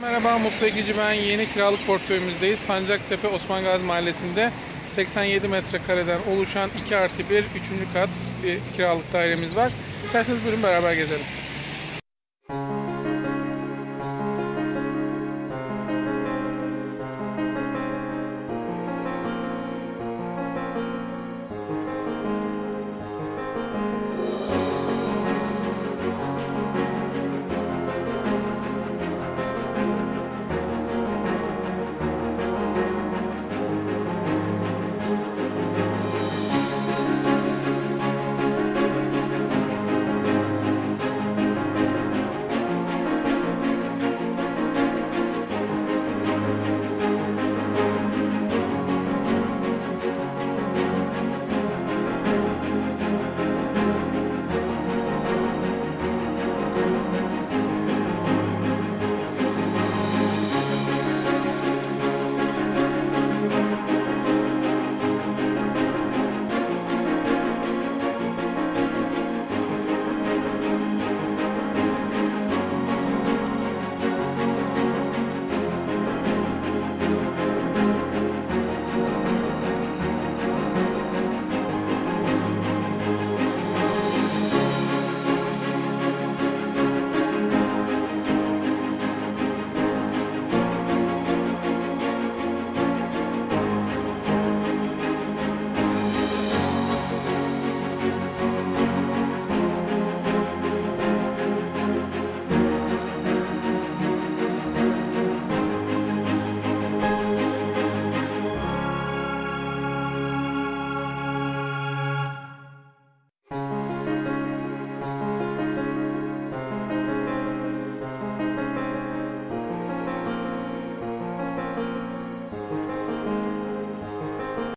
Merhaba Mutlu Ekici ben. Yeni kiralık portföyümüzdeyiz. Sancaktepe Osman Gazi Mahallesi'nde 87 metrekareden oluşan 2 artı 1 3. kat bir kiralık dairemiz var. İsterseniz buyurun beraber gezelim.